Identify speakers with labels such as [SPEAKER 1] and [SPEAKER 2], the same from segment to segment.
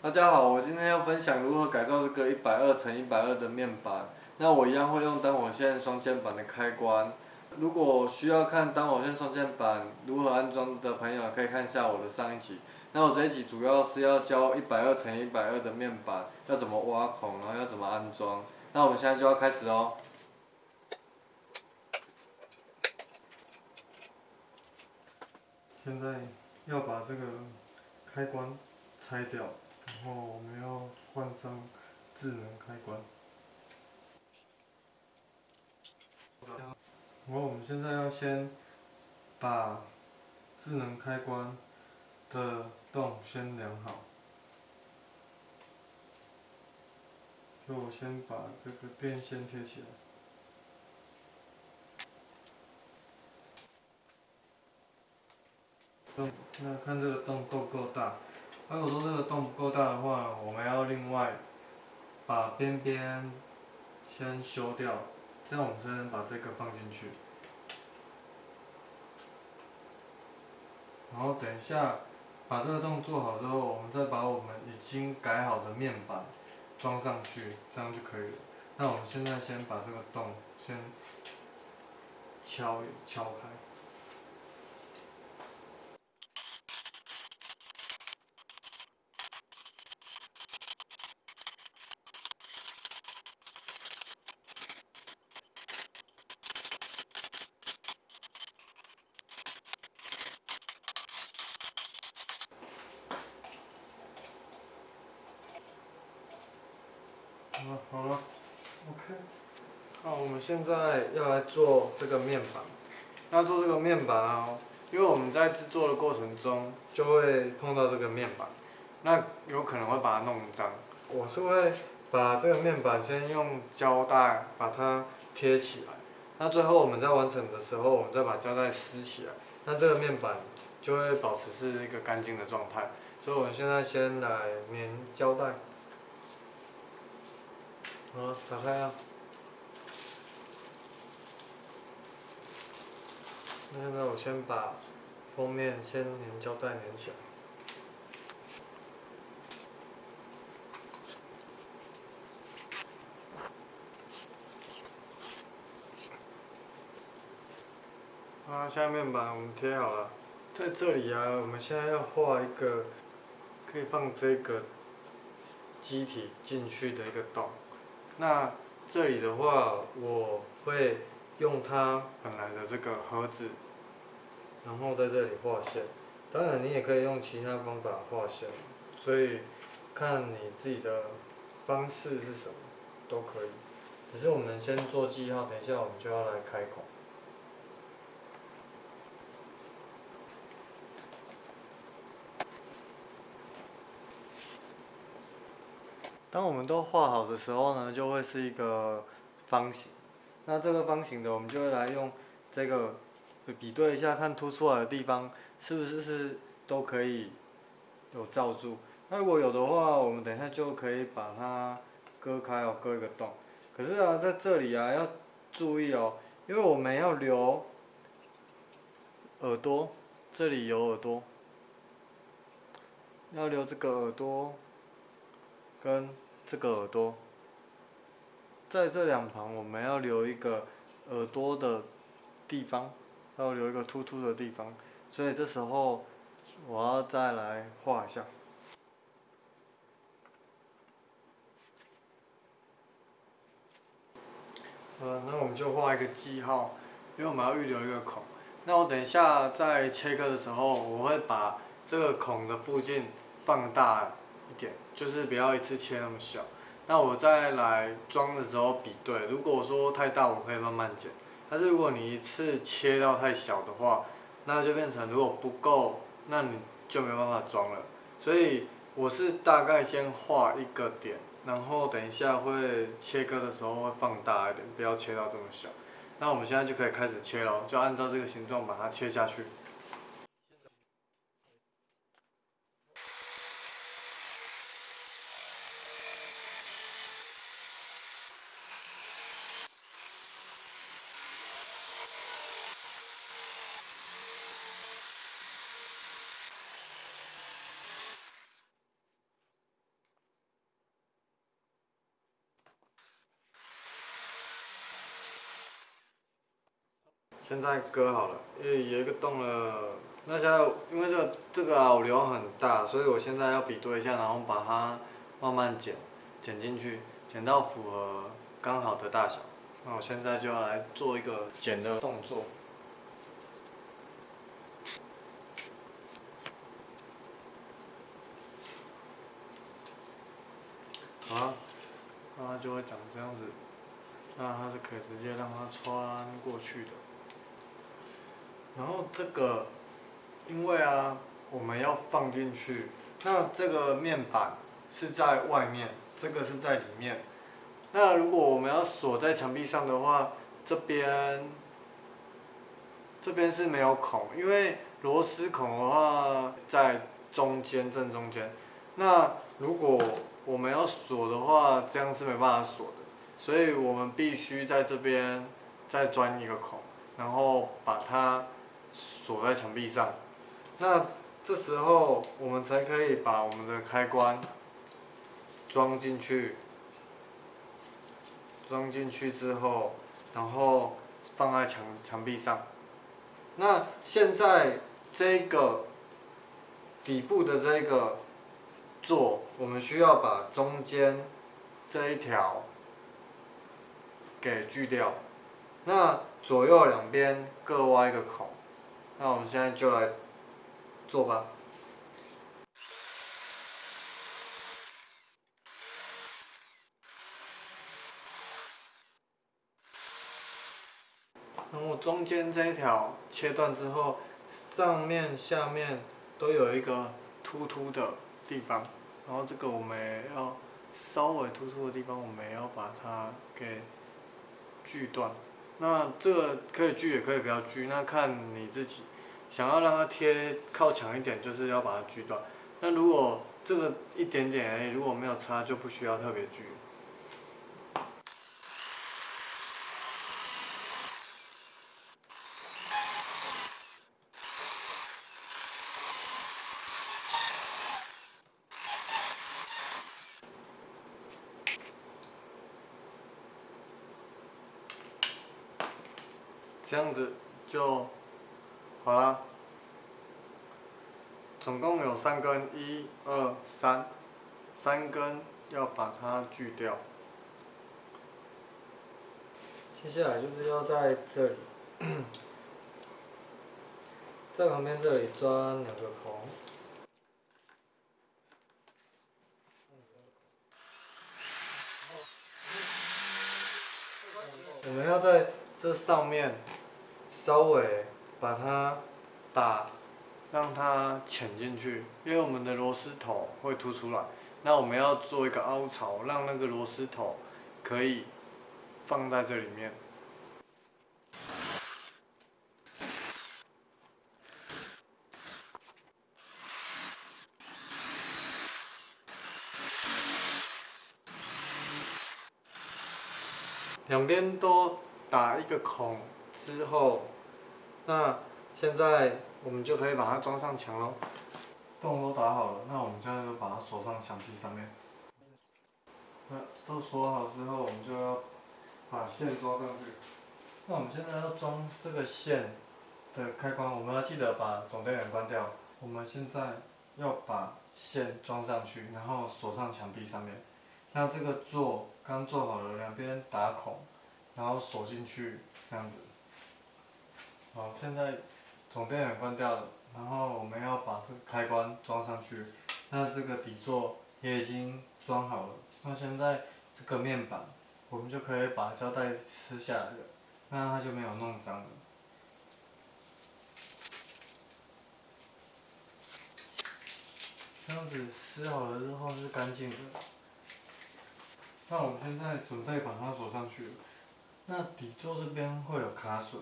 [SPEAKER 1] 大家好，我今天要分享如何改造这个一百二乘一百二的面板。那我一样会用单火线双键板的开关。如果需要看单火线双键板如何安装的朋友，可以看一下我的上一集。那我这一集主要是要教一百二乘一百二的面板要怎么挖孔，然后要怎么安装。那我们现在就要开始哦。现在要把这个开关拆掉。然后我们要换上智能开关。然后我们现在要先把智能开关的洞先量好。就我先把这个电线贴起来。那看这个洞够不够大？如果说这个洞不够大的话，我们要另外把边边先修掉，这样我们才能把这个放进去。然后等一下把这个洞做好之后，我们再把我们已经改好的面板装上去，这样就可以了。那我们现在先把这个洞先敲敲开。好了，OK。好，我们现在要来做这个面板。那做这个面板啊，因为我们在制作的过程中就会碰到这个面板，那有可能会把它弄脏。我是会把这个面板先用胶带把它贴起来，那最后我们在完成的时候，我们再把胶带撕起来，那这个面板就会保持是一个干净的状态。所以我们现在先来粘胶带。好，打开啊！那现在我先把封面先粘胶带粘起来。啊，下面板我们贴好了，在这里啊，我们现在要画一个可以放这个机体进去的一个洞。那这里的话，我会用它本来的这个盒子，然后在这里画线。当然，你也可以用其他方法画线，所以看你自己的方式是什么都可以。只是我们先做记号，等一下我们就要来开孔。当我们都画好的时候呢，就会是一个方形。那这个方形的，我们就会来用这个比对一下，看凸出来的地方是不是是都可以有罩住。那如果有的话，我们等一下就可以把它割开哦，割一个洞。可是啊，在这里啊要注意哦，因为我们要留耳朵，这里有耳朵，要留这个耳朵。跟这个耳朵，在这两旁我们要留一个耳朵的地方，要留一个突突的地方，所以这时候我要再来画一下。呃，那我们就画一个记号，因为我们要预留一个孔。那我等一下在切割的时候，我会把这个孔的附近放大。一点就是不要一次切那么小，那我再来装的时候比对，如果说太大我可以慢慢剪，但是如果你一次切到太小的话，那就变成如果不够，那你就没办法装了。所以我是大概先画一个点，然后等一下会切割的时候会放大一点，不要切到这么小。那我们现在就可以开始切了，就按照这个形状把它切下去。现在割好了，因为有一个洞了。那现在因为这个这个啊，我流很大，所以我现在要比对一下，然后把它慢慢剪，剪进去，剪到符合刚好的大小。那我现在就要来做一个剪的动作。好，那它就会长这样子。那它是可以直接让它穿过去的。然后这个，因为啊，我们要放进去，那这个面板是在外面，这个是在里面。那如果我们要锁在墙壁上的话，这边，这边是没有孔，因为螺丝孔的话在中间正中间。那如果我们要锁的话，这样是没办法锁的，所以我们必须在这边再钻一个孔，然后把它锁在墙壁上。那这时候我们才可以把我们的开关装进去，装进去之后，然后放在墙墙壁上。那现在这个底部的这个。座，我们需要把中间这一条给锯掉，那左右两边各挖一个孔，那我们现在就来做吧。然后中间这一条切断之后，上面下面都有一个突突的地方。然后这个我们要稍微突出的地方，我们要把它给锯断。那这个可以锯也可以不要锯，那看你自己。想要让它贴靠墙一点，就是要把它锯断。那如果这个一点点而已，如果没有差，就不需要特别锯。这样子就好啦，总共有三根，一、二、三，三根要把它锯掉。接下来就是要在这里，在旁边这里钻两个孔。我们要在这上面。稍微把它打，让它潜进去，因为我们的螺丝头会凸出来。那我们要做一个凹槽，让那个螺丝头可以放在这里面。两边都打一个孔之后。那现在我们就可以把它装上墙喽。洞都打好了，那我们现在就把它锁上墙壁上面。那都锁好之后，我们就要把线装上去。那我们现在要装这个线的开关，我们要记得把总电源关掉。我们现在要把线装上去，然后锁上墙壁上面。那这个座刚做好了，两边打孔，然后锁进去，这样子。好，现在总电源关掉了，然后我们要把这个开关装上去。那这个底座也已经装好了。那现在这个面板，我们就可以把胶带撕下来了，那它就没有弄脏了。这样子撕好了之后是干净的。那我们现在准备把它锁上去。那底座这边会有卡损。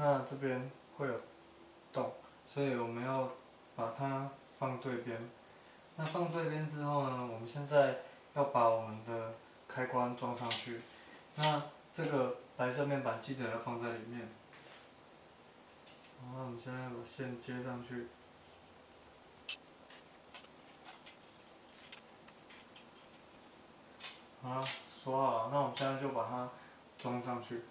[SPEAKER 1] 那这边会有洞，所以我们要把它放对边。那放对边之后呢，我们现在要把我们的开关装上去。那这个白色面板记得要放在里面。好，我们现在把线接上去。好，锁好了，那我们现在就把它装上去。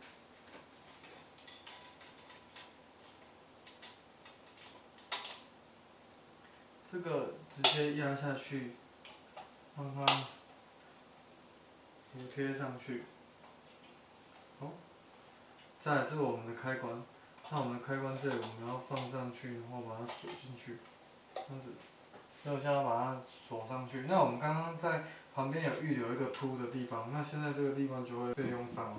[SPEAKER 1] 这个直接压下去，让它贴上去。好，再来是我们的开关，那我们的开关这里我们要放上去，然后把它锁进去，这样子，要先把它锁上去。那我们刚刚在旁边有预留一个凸的地方，那现在这个地方就会被用上了。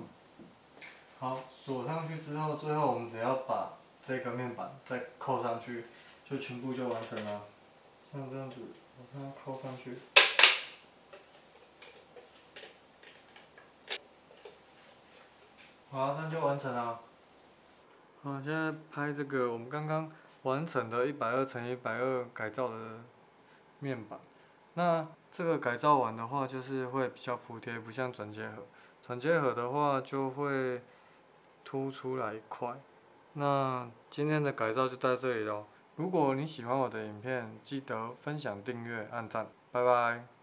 [SPEAKER 1] 好，锁上去之后，最后我们只要把这个面板再扣上去，就全部就完成了。像这样子，把它扣上去。好，这样就完成了。好，现在拍这个我们刚刚完成的一百二乘一百二改造的面板。那这个改造完的话，就是会比较服帖，不像转接盒。转接盒的话就会凸出来一块。那今天的改造就到这里喽。如果你喜欢我的影片，记得分享、订阅、按赞，拜拜。